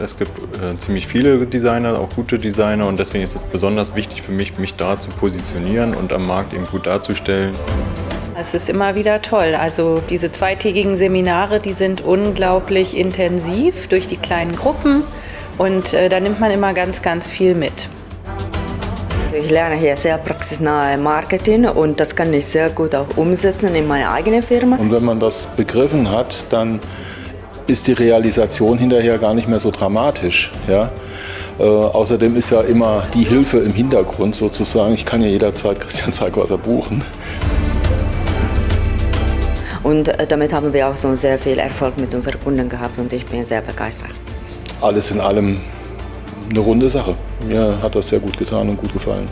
Es gibt äh, ziemlich viele Designer, auch gute Designer und deswegen ist es besonders wichtig für mich, mich da zu positionieren und am Markt eben gut darzustellen. Es ist immer wieder toll. Also diese zweitägigen Seminare, die sind unglaublich intensiv durch die kleinen Gruppen und äh, da nimmt man immer ganz, ganz viel mit. Ich lerne hier sehr praxisnahe Marketing und das kann ich sehr gut auch umsetzen in meine eigene Firma. Und wenn man das begriffen hat, dann ist die Realisation hinterher gar nicht mehr so dramatisch. Ja? Äh, außerdem ist ja immer die Hilfe im Hintergrund sozusagen. Ich kann ja jederzeit Christian Zeigwasser buchen. Und äh, damit haben wir auch so sehr viel Erfolg mit unseren Kunden gehabt und ich bin sehr begeistert. Alles in allem eine runde Sache. Mir hat das sehr gut getan und gut gefallen.